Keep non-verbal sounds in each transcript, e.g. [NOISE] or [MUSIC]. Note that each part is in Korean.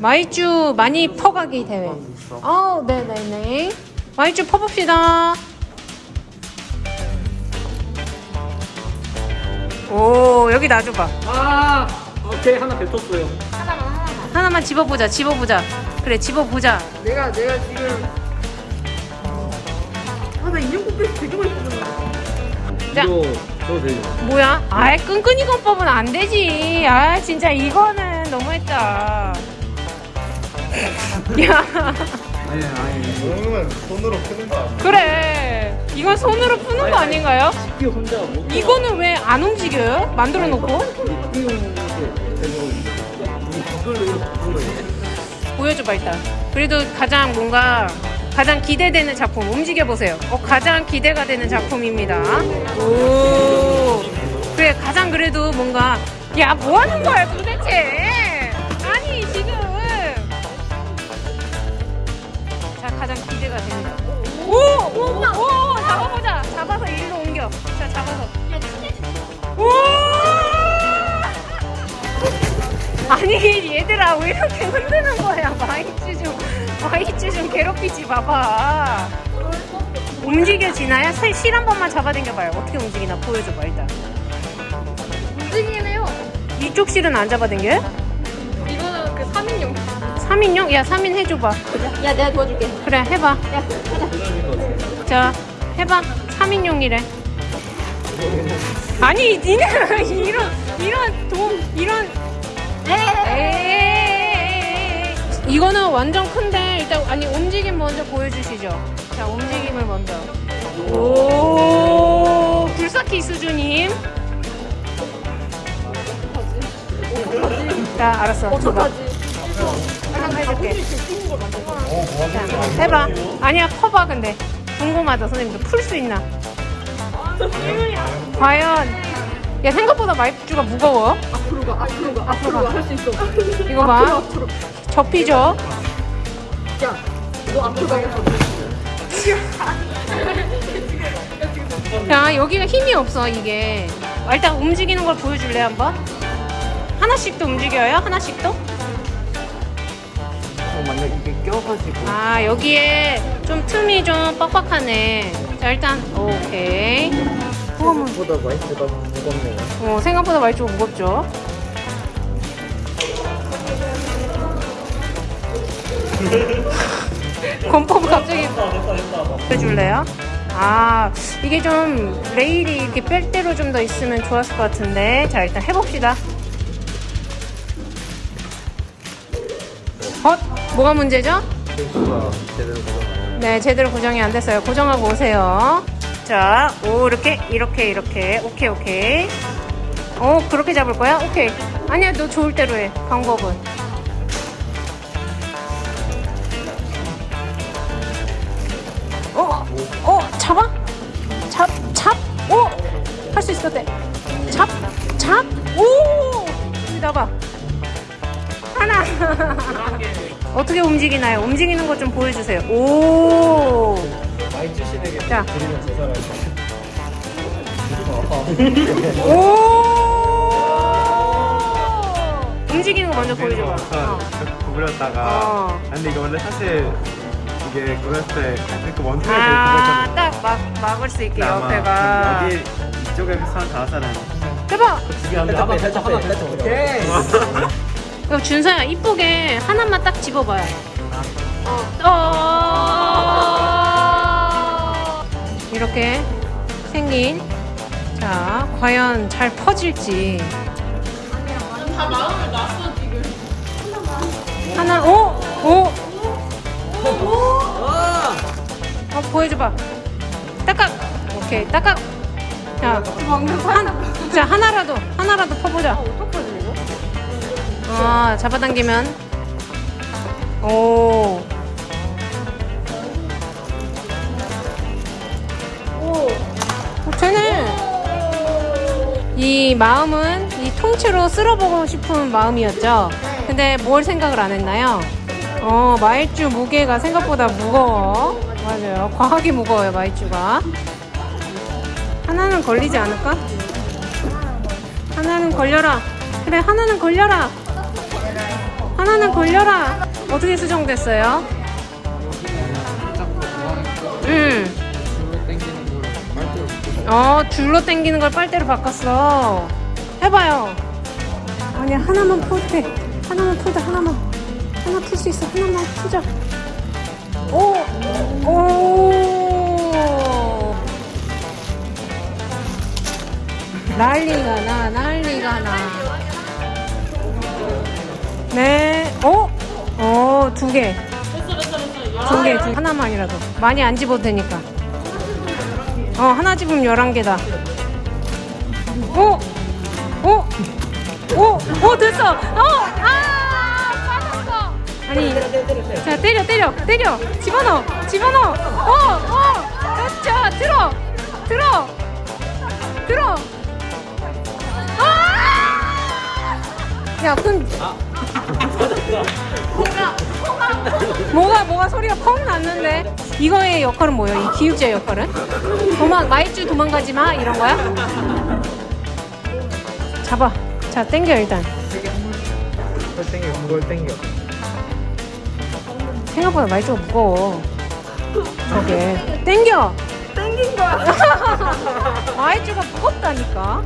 마이쮸 많이 퍼가기 대회. 어, 네네네. 마이쮸 퍼봅시다. 오, 여기 놔줘봐. 아 오케이 하나 뱉었어요 하나만 집어보자, 집어보자. 그래, 집어보자. 내가 내가 지금 아나 인형 뽑기 되게 뽑는다. 자. 이거 저도 되죠 뭐야? 아이, 끈끈이 건법은 안 되지. 아, 진짜 이거는 너무했다. 야, 아니 아니 이거는 손으로 푸는 거 아니야? 그래. 이건 손으로 푸는 거 아닌가요? 이거는 왜 안 움직여요? 만들어 놓고? 보여줘봐 일단 그래도 가장 뭔가 가장 기대되는 작품 움직여 보세요 어, 가장 기대가 되는 작품입니다 오 그래 가장 그래도 뭔가 야 뭐 하는 거야 도대체 가장 기대가 된다 오오 오 잡아보자. 잡아서 일로 옮겨. 자 잡아서. 오! [LAUGHS] 아니 얘들아 왜 이렇게 흔드는 거야? 마이쮸 좀 마이쮸 좀 괴롭히지 마봐. 움직여지나요? 실- 실한 번만 잡아당겨봐요. 어떻게 움직이나 보여줘봐 일단. 움직이네요. 이쪽 실은 안 잡아당겨요? 이거는 그 3인용. 3인용? 야 3인 해줘봐. 야 내가 도와줄게. 그래 해봐. 야 가자. 자 해봐. 3인용이래. 아니 니네 [LAUGHS] 이런 이런 도 이런. 에이. 이거는 완전 큰데 일단 아니 움직임 먼저 보여주시죠. 자 움직임을 먼저. 오 불사키 수주님 자 알았어. 한번 해줄게. 자 해봐. 아니야 퍼봐 근데. 궁금하다 선생님도 풀 수 있나? 과연. 야 생각보다 마이크가 무거워. 앞으로 가 앞으로 가 앞으로 가 할 수 있어. 이거 봐. 앞으로 앞으로. 접히죠? 야 너 앞으로 가겠어. 자 여기가 힘이 없어 이게. 아, 일단 움직이는 걸 보여줄래 한번? 하나씩도 움직여요? 하나씩도 어, 만약 이게 껴가지고. 아 여기에 좀 틈이 좀 빡빡하네. 자 일단 오케이. 생각보다 마이크가 무겁네요. 어, 생각보다 좀 무겁죠? [LAUGHS] 권법 갑자기 보여줄래요? 아 이게 좀 레일이 이렇게 뺄 대로 좀 더 있으면 좋았을 것 같은데. 자 일단 해봅시다 어? 뭐가 문제죠? 네, 제대로 고정이 안 됐어요. 고정하고 오세요. 자, 오, 이렇게, 이렇게, 이렇게. 오케이, 오케이. 오, 그렇게 잡을 거야? 오케이. 아니야, 너 좋을 대로 해. 방법은. 움직이나요? 움직이는 거좀 보여주세요. 오! 신에게 자. 제사를 오! 움직이는 거 먼저 보여줘봐. 어. 구부렸다가 어. 아, 근데 이거 원래 사실 이게 구부렸을 때 이렇게 원통을 아, 딱 막, 막을 수 있게 옆에가. 여기 이쪽에 사람 다 사람 대박! 두개 하면 하나 뱉어 하나 오케이 [LAUGHS] 그럼 준서야, 이쁘게 하나만 딱 집어봐요. 어. 이렇게 생긴. 자, 과연 잘 퍼질지. 다 마음을 놨어 지금. 하나, 오! 오! 어, 보여줘봐. 딱각! 오케이, 딱각! 자, 한, 자, 하나라도, 하나라도 퍼보자. 아, 잡아당기면. 오. 오. 이 마음은 이 통째로 쓸어보고 싶은 마음이었죠. 근데 뭘 생각을 안 했나요? 어, 마이쮸 무게가 생각보다 무거워. 맞아요. 과하게 무거워요, 마이쮸가. 하나는 걸리지 않을까? 하나는 걸려라. 그래, 하나는 걸려라. 하나는 걸려라. 어떻게 수정됐어요? 음. 어, 줄로 당기는 걸 빨대로 바꿨어. 해봐요. 아니, 하나만 풀 때. 하나만 풀자, 하나만. 하나 풀 수 있어. 하나만 풀자. 오! 오! 난리가 나, 난리가 나. 네. 어? 어, 두 개. 두 개, 두 개. 하나만이라도. 많이 안 집어도 되니까. 어, 하나 집으면 11개다. 오! 오! 오! 오, 됐어! 어! 아! 빠졌어! 아니, 자, 때려, 때려, 때려! 집어넣어! 집어넣어! 어! 어! 자, 들어! 들어! 들어! 아! 야, 그럼. 뭐가 뭐가 소리가 펑 났는데. 이거의 역할은 뭐예요? 이 기육자의 역할은? 도망 마이쮸 도망가지 마 이런 거야? 잡아. 자 땡겨 일단. 걸 땡겨 그걸 땡겨 생각보다 마이쮸가 무거워. 저게. 땡겨! 땡긴 거야. [LAUGHS] 마이쮸가 무겁다니까.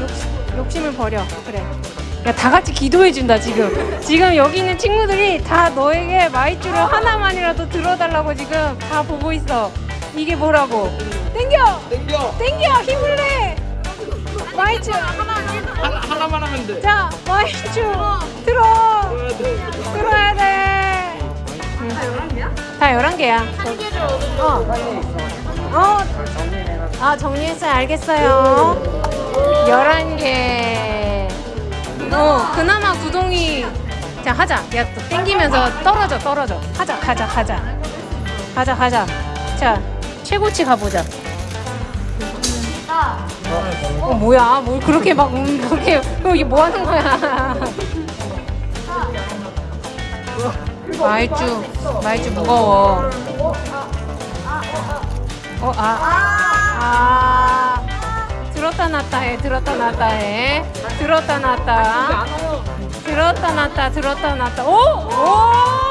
욕심, 욕심을 버려. 그래 야 다 같이 기도해준다 지금. 지금 여기 있는 친구들이 다 너에게 마이쮸를 하나만이라도 들어달라고 지금 다 보고 있어. 이게 뭐라고? 땡겨! 땡겨. 땡겨! 힘을 내! 마이쮸! 하나, 하나만 하면 돼. 자 마이쮸! 들어! 들어야 돼. 응. 다 11개야. 어. 어. 아 정리했어요. 알겠어요. 11개 어 그나마 구동이 자 하자. 야 또 땡기면서 떨어져 떨어져. 하자 가자 가자. 가자 가자. 자 최고치 가보자. 어 뭐야? 뭘 그렇게 막 음, 그렇게 어, 이게 뭐 하는 거야? 마이쮸 마이쮸 무거워. 어아 아, 들었다 놨다 해 들었다 놨다 해. 들었다 놨다. 들었다 놨다 들었다 놨다. 오 오